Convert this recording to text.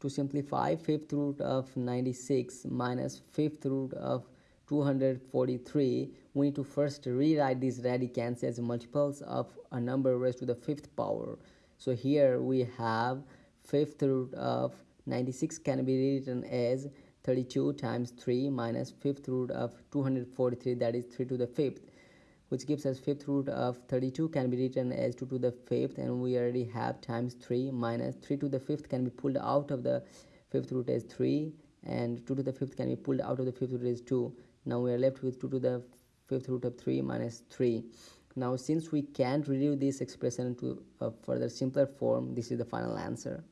to simplify fifth root of 96 minus fifth root of 243 we need to first rewrite these radicands as multiples of a number raised to the fifth power. So here we have fifth root of 96 can be written as 32 times 3 minus fifth root of 243 that is 3 to the fifth which gives us fifth root of 32 can be written as 2 to the fifth and we already have times 3 minus 3 to the fifth can be pulled out of the fifth root as 3 and 2 to the fifth can be pulled out of the fifth root as 2 now we are left with 2 to the fifth root of 3 minus 3 now since we can't reduce this expression to a further simpler form this is the final answer